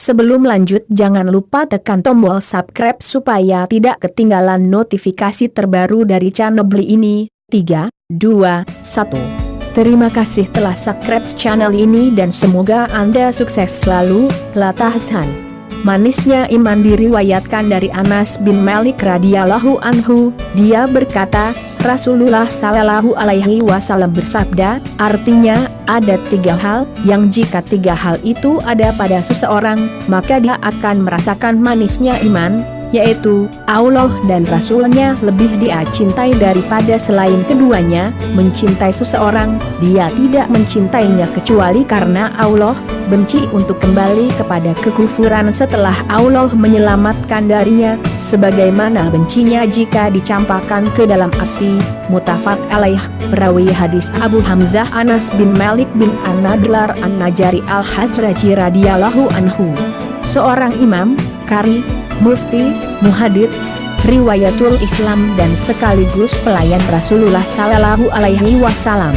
Sebelum lanjut jangan lupa tekan tombol subscribe supaya tidak ketinggalan notifikasi terbaru dari channel Beli ini. 3, 2, 1. Terima kasih telah subscribe channel ini dan semoga Anda sukses selalu, Latah Hasan. Manisnya iman diriwayatkan dari Anas bin Malik radhiyallahu anhu, dia berkata, Rasulullah sallallahu alaihi wasallam bersabda, artinya, ada tiga hal, yang jika tiga hal itu ada pada seseorang, maka dia akan merasakan manisnya iman, yaitu Allah dan Rasulnya lebih dia cintai daripada selain keduanya, mencintai seseorang, dia tidak mencintainya kecuali karena Allah, benci untuk kembali kepada kekufuran setelah Allah menyelamatkan darinya, sebagaimana bencinya jika dicampakkan ke dalam api, mutafak alaih, perawi hadis Abu Hamzah Anas bin Malik bin An-Nadlar An-Najari Al-Hazraji radhiyallahu anhu. Seorang imam, kari, mufti, muhadits, riwayatul Islam dan sekaligus pelayan Rasulullah Sallallahu Alaihi Wasallam.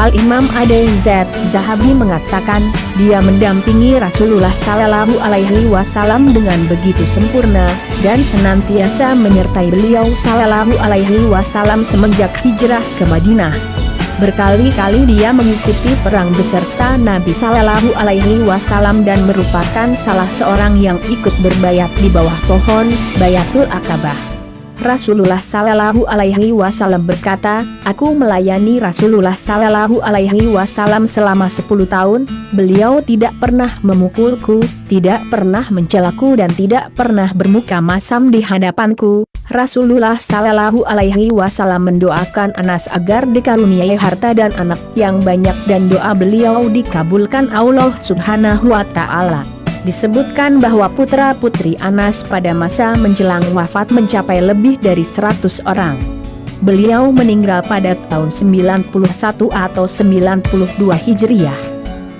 Al-Imam Ade Z. Zahabi mengatakan, dia mendampingi Rasulullah Sallallahu Alaihi Wasallam dengan begitu sempurna, dan senantiasa menyertai beliau Sallallahu Alaihi Wasallam semenjak hijrah ke Madinah. Berkali-kali dia mengikuti perang beserta Nabi Sallallahu Alaihi Wasallam dan merupakan salah seorang yang ikut berbayat di bawah pohon Bayatul Akabah. Rasulullah Sallallahu Alaihi Wasallam berkata, Aku melayani Rasulullah Sallallahu Alaihi Wasallam selama 10 tahun, beliau tidak pernah memukulku, tidak pernah mencelaku dan tidak pernah bermuka masam di hadapanku, Rasulullah Sallallahu Alaihi Wasallam mendoakan Anas agar dikaruniai harta dan anak yang banyak dan doa beliau dikabulkan Allah Subhanahu Wa Taala. Disebutkan bahwa putra-putri Anas pada masa menjelang wafat mencapai lebih dari 100 orang. Beliau meninggal pada tahun 91 atau 92 Hijriah.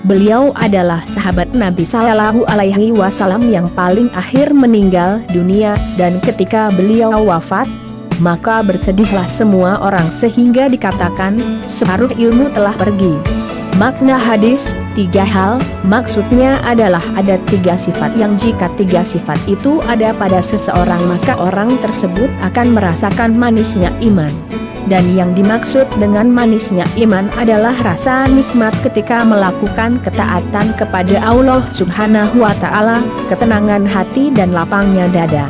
Beliau adalah sahabat Nabi Sallallahu Alaihi Wasallam yang paling akhir meninggal dunia dan ketika beliau wafat, maka bersedihlah semua orang sehingga dikatakan separuh ilmu telah pergi. Makna hadis, tiga hal, maksudnya adalah ada tiga sifat yang jika tiga sifat itu ada pada seseorang maka orang tersebut akan merasakan manisnya iman. Dan yang dimaksud dengan manisnya iman adalah rasa nikmat ketika melakukan ketaatan kepada Allah subhanahu wa ta'ala, ketenangan hati dan lapangnya dada.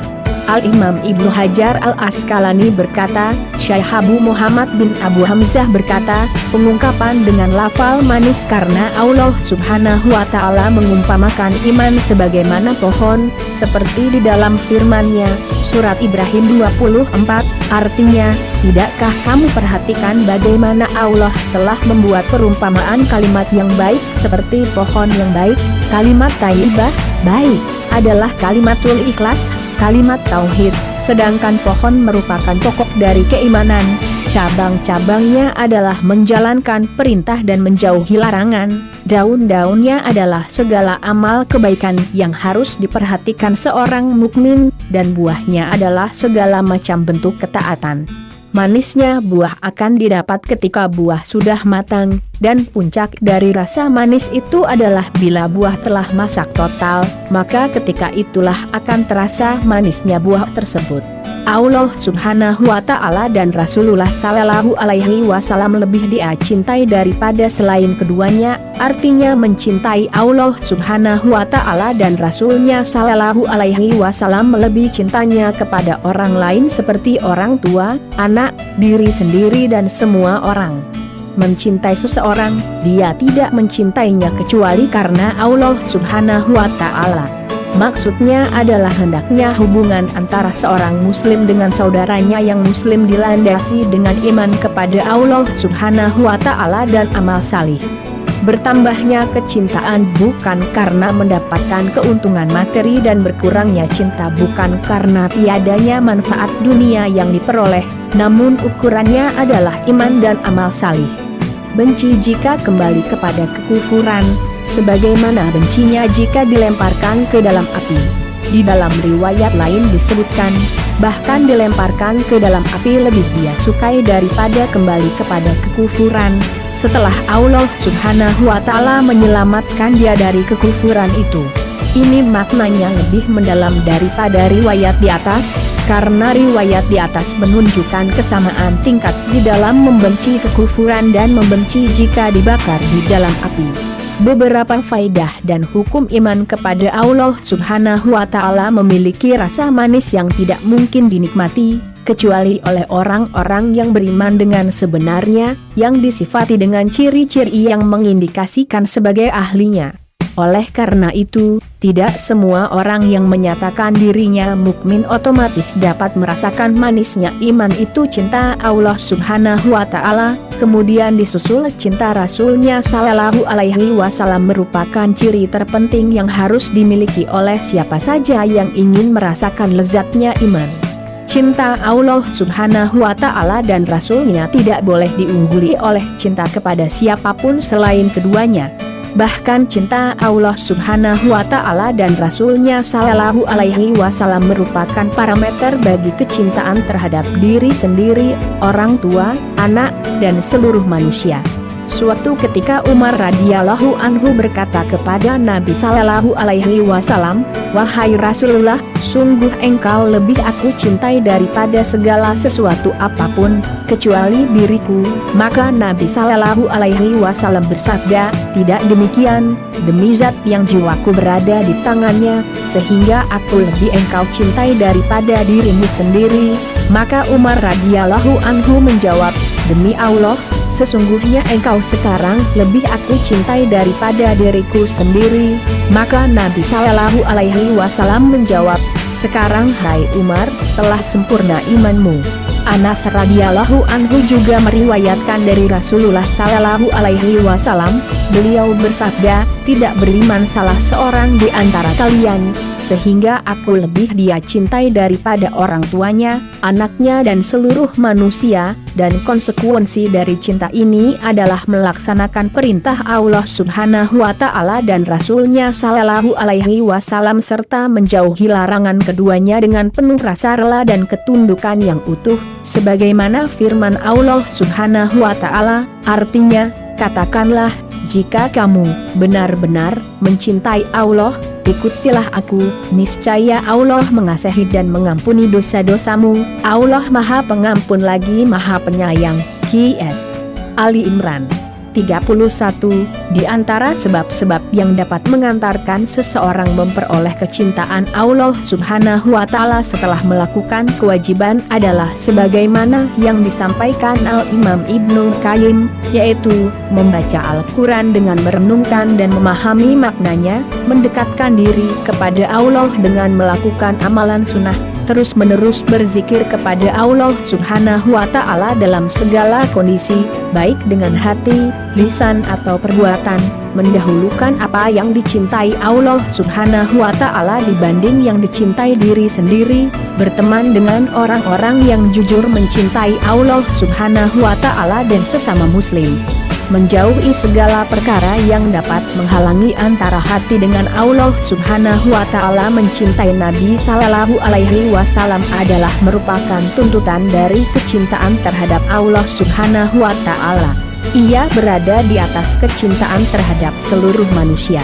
Al-Imam Ibnu Hajar Al-Askalani berkata, Syekh Abu Muhammad bin Abu Hamzah berkata, pengungkapan dengan lafal manis karena Allah subhanahu wa ta'ala mengumpamakan iman sebagaimana pohon, seperti di dalam firmannya, surat Ibrahim 24, artinya, tidakkah kamu perhatikan bagaimana Allah telah membuat perumpamaan kalimat yang baik seperti pohon yang baik, kalimat taibah, baik, adalah kalimatul ikhlas, kalimat tauhid, sedangkan pohon merupakan pokok dari keimanan, cabang-cabangnya adalah menjalankan perintah dan menjauhi larangan, daun-daunnya adalah segala amal kebaikan yang harus diperhatikan seorang mukmin, dan buahnya adalah segala macam bentuk ketaatan. Manisnya buah akan didapat ketika buah sudah matang, dan puncak dari rasa manis itu adalah bila buah telah masak total, maka ketika itulah akan terasa manisnya buah tersebut. Allah subhanahu wa ta'ala dan Rasulullah sallallahu alaihi wasallam lebih dia cintai daripada selain keduanya, artinya mencintai Allah subhanahu wa ta'ala dan Rasulnya sallallahu alaihi wasallam lebih cintanya kepada orang lain seperti orang tua, anak, diri sendiri dan semua orang. Mencintai seseorang, dia tidak mencintainya kecuali karena Allah subhanahu wa ta'ala. Maksudnya adalah hendaknya hubungan antara seorang muslim dengan saudaranya yang muslim dilandasi dengan iman kepada Allah subhanahu wa ta'ala dan amal salih. Bertambahnya kecintaan bukan karena mendapatkan keuntungan materi dan berkurangnya cinta bukan karena tiadanya manfaat dunia yang diperoleh, namun ukurannya adalah iman dan amal salih. Benci jika kembali kepada kekufuran, sebagaimana bencinya jika dilemparkan ke dalam api. Di dalam riwayat lain disebutkan, bahkan dilemparkan ke dalam api lebih dia sukai daripada kembali kepada kekufuran, setelah Allah subhanahu wa ta'ala menyelamatkan dia dari kekufuran itu. Ini maknanya lebih mendalam daripada riwayat di atas, karena riwayat di atas menunjukkan kesamaan tingkat di dalam membenci kekufuran dan membenci jika dibakar di dalam api. Beberapa faidah dan hukum iman kepada Allah subhanahu wa ta'ala memiliki rasa manis yang tidak mungkin dinikmati, kecuali oleh orang-orang yang beriman dengan sebenarnya, yang disifati dengan ciri-ciri yang mengindikasikan sebagai ahlinya. Oleh karena itu, tidak semua orang yang menyatakan dirinya mukmin otomatis dapat merasakan manisnya iman itu cinta Allah subhanahu wa ta'ala, kemudian disusul cinta Rasulnya sallallahu alaihi wasallam merupakan ciri terpenting yang harus dimiliki oleh siapa saja yang ingin merasakan lezatnya iman. Cinta Allah subhanahu wa ta'ala dan Rasulnya tidak boleh diungguli oleh cinta kepada siapa pun selain keduanya bahkan cinta Allah subhanahu wa ta'ala dan Rasulnya sallallahu alaihi wasallam merupakan parameter bagi kecintaan terhadap diri sendiri, orang tua, anak, dan seluruh manusia. Suatu ketika Umar radhiyallahu anhu berkata kepada Nabi sallallahu alaihi wasallam, "Wahai Rasulullah, sungguh engkau lebih aku cintai daripada segala sesuatu apa pun kecuali diriku." Maka Nabi sallallahu alaihi wasallam bersabda, "Tidak demikian, demi zat yang jiwaku berada di tangannya, sehingga aku lebih engkau cintai daripada dirimu sendiri." Maka Umar radhiyallahu anhu menjawab, "Demi Allah, sesungguhnya engkau sekarang lebih aku cintai daripada diriku sendiri. Maka Nabi Sallallahu Alaihi Wasallam menjawab, sekarang hai Umar, telah sempurna imanmu. Anas radhiyallahu anhu juga meriwayatkan dari Rasulullah sallallahu alaihi wasallam, beliau bersabda, tidak beriman salah seorang di antara kalian, sehingga aku lebih dia cintai daripada orang tuanya, anaknya dan seluruh manusia, dan konsekuensi dari cinta ini adalah melaksanakan perintah Allah subhanahu wa ta'ala dan Rasulnya sallallahu alaihi wasallam serta menjauhi larangan keduanya dengan penuh rasa rela dan ketundukan yang utuh, sebagaimana firman Allah subhanahu wa ta'ala, artinya, katakanlah, jika kamu benar-benar mencintai Allah, ikutilah aku, niscaya Allah mengasihi dan mengampuni dosa-dosamu, Allah maha pengampun lagi maha penyayang, Q.S. Ali Imran 31, di antara sebab-sebab yang dapat mengantarkan seseorang memperoleh kecintaan Allah subhanahu wa ta'ala setelah melakukan kewajiban adalah sebagaimana yang disampaikan Al-Imam Ibnu Qayyim, yaitu, membaca Al-Quran dengan merenungkan dan memahami maknanya, mendekatkan diri kepada Allah dengan melakukan amalan sunnah, terus-menerus berzikir kepada Allah subhanahu wa ta'ala dalam segala kondisi, baik dengan hati, lisan atau perbuatan, mendahulukan apa yang dicintai Allah subhanahu wa ta'ala dibanding yang dicintai diri sendiri, berteman dengan orang-orang yang jujur mencintai Allah subhanahu wa ta'ala dan sesama muslim menjauhi segala perkara yang dapat menghalangi antara hati dengan Allah subhanahu wa ta'ala mencintai Nabi sallallahu alaihi wasallam adalah merupakan tuntutan dari kecintaan terhadap Allah subhanahu wa ta'ala. Ia berada di atas kecintaan terhadap seluruh manusia.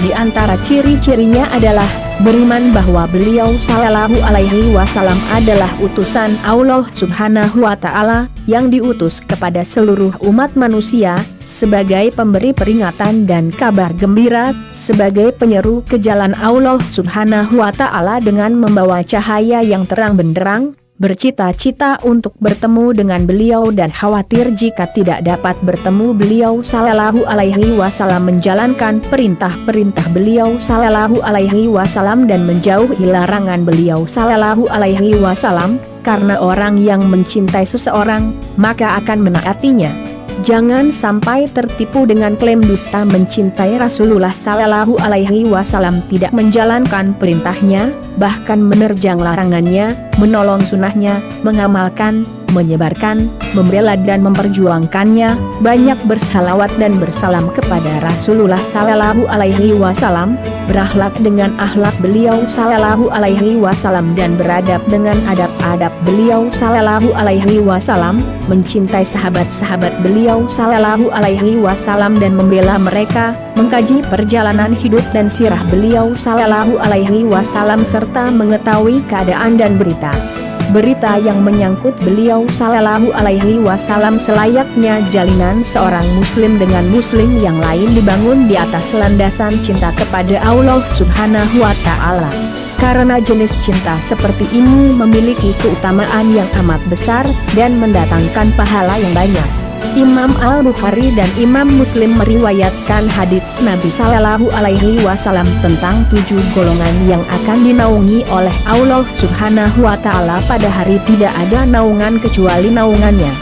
Di antara ciri-cirinya adalah beriman bahwa beliau sallallahu alaihi wasallam adalah utusan Allah subhanahu wa ta'ala yang diutus kepada seluruh umat manusia sebagai pemberi peringatan dan kabar gembira sebagai penyeru ke jalan Allah subhanahu wa ta'ala dengan membawa cahaya yang terang benderang bercita-cita untuk bertemu dengan beliau dan khawatir jika tidak dapat bertemu beliau sallallahu alaihi wasallam menjalankan perintah-perintah beliau sallallahu alaihi wasallam dan menjauhi larangan beliau sallallahu alaihi wasallam. Karena orang yang mencintai seseorang maka akan menaatinya Jangan sampai tertipu dengan klaim dusta mencintai Rasulullah Sallallahu Alaihi Wasallam tidak menjalankan perintahnya, bahkan menerjang larangannya, menolong sunnahnya, mengamalkan, menyebarkan, membela dan memperjuangkannya, banyak bersalawat dan bersalam kepada Rasulullah Sallallahu Alaihi Wasallam, berakhlak dengan akhlak beliau Sallallahu Alaihi Wasallam dan beradab dengan adab-adab beliau Sallallahu Alaihi Wasallam, mencintai sahabat-sahabat beliau Sallallahu Alaihi Wasallam dan membela mereka, mengkaji perjalanan hidup dan sirah beliau Sallallahu Alaihi Wasallam serta mengetahui keadaan dan berita berita yang menyangkut beliau Sallallahu Alaihi Wasallam selayaknya jalinan seorang muslim dengan muslim yang lain dibangun di atas landasan cinta kepada Allah Subhanahu Wa Ta'ala. Karena jenis cinta seperti ini memiliki keutamaan yang amat besar dan mendatangkan pahala yang banyak. Imam Al-Bukhari dan Imam Muslim meriwayatkan hadits Nabi Sallallahu Alaihi Wasallam tentang tujuh golongan yang akan dinaungi oleh Allah Subhanahu Wa Taala pada hari tidak ada naungan kecuali naungannya.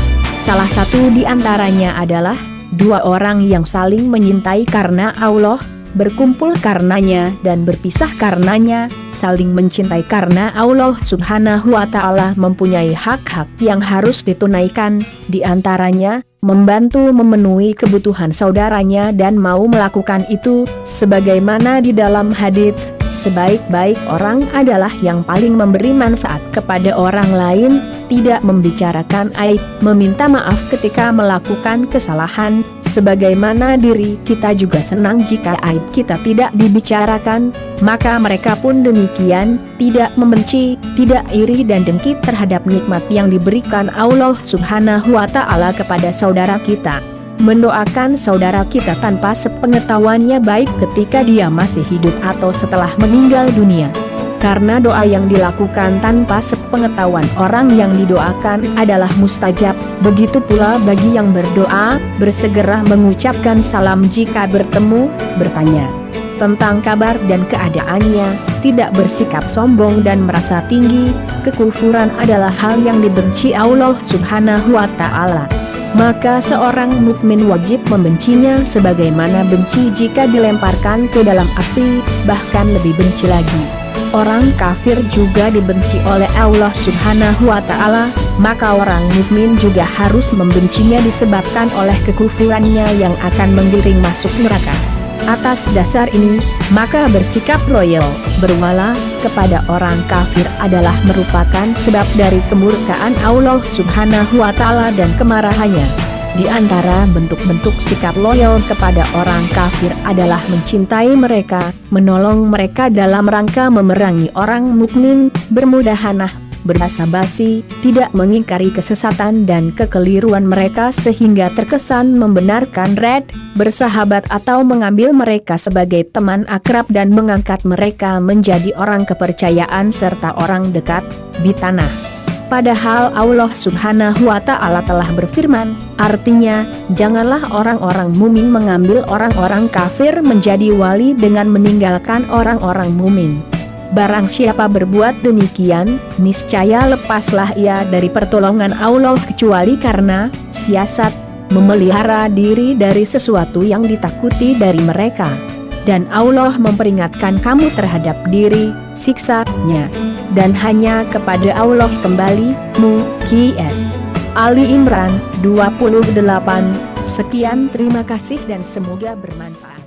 Salah satu di antaranya adalah dua orang yang saling menyintai karena Allah, berkumpul karenanya dan berpisah karenanya, saling mencintai karena Allah subhanahu wa ta'ala mempunyai hak-hak yang harus ditunaikan, di antaranya, membantu memenuhi kebutuhan saudaranya dan mau melakukan itu, sebagaimana di dalam hadits, sebaik-baik orang adalah yang paling memberi manfaat kepada orang lain, tidak membicarakan aib, meminta maaf ketika melakukan kesalahan, sebagaimana diri kita juga senang jika aib kita tidak dibicarakan, maka mereka pun demikian, tidak membenci, tidak iri dan dengki terhadap nikmat yang diberikan Allah subhanahu wa ta'ala kepada saudara kita mendoakan saudara kita tanpa sepengetahuannya baik ketika dia masih hidup atau setelah meninggal dunia. Karena doa yang dilakukan tanpa sepengetahuan orang yang didoakan adalah mustajab, begitu pula bagi yang berdoa, bersegera mengucapkan salam jika bertemu, bertanya tentang kabar dan keadaannya, tidak bersikap sombong dan merasa tinggi, kekufuran adalah hal yang dibenci Allah subhanahu wa ta'ala maka seorang mukmin wajib membencinya sebagaimana benci jika dilemparkan ke dalam api, bahkan lebih benci lagi. Orang kafir juga dibenci oleh Allah subhanahu wa ta'ala, maka orang mukmin juga harus membencinya disebabkan oleh kekufurannya yang akan menggiring masuk neraka. Atas dasar ini, maka bersikap loyal, berwala, kepada orang kafir adalah merupakan sebab dari kemurkaan Allah subhanahu wa ta'ala dan kemarahannya. Di antara bentuk-bentuk sikap loyal kepada orang kafir adalah mencintai mereka, menolong mereka dalam rangka memerangi orang mukmin, bermudahanah berasa basi, tidak mengingkari kesesatan dan kekeliruan mereka sehingga terkesan membenarkan red, bersahabat atau mengambil mereka sebagai teman akrab dan mengangkat mereka menjadi orang kepercayaan serta orang dekat, di tanah. Padahal Allah subhanahu wa ta'ala telah berfirman, artinya, janganlah orang-orang mumin mengambil orang-orang kafir menjadi wali dengan meninggalkan orang-orang mumin. Barang siapa berbuat demikian, niscaya lepaslah ia dari pertolongan Allah kecuali karena siasat memelihara diri dari sesuatu yang ditakuti dari mereka. Dan Allah memperingatkan kamu terhadap diri, siksanya. Dan hanya kepada Allah kembali, mu, Q.S. Ali Imran, 28, Sekian terima kasih dan semoga bermanfaat.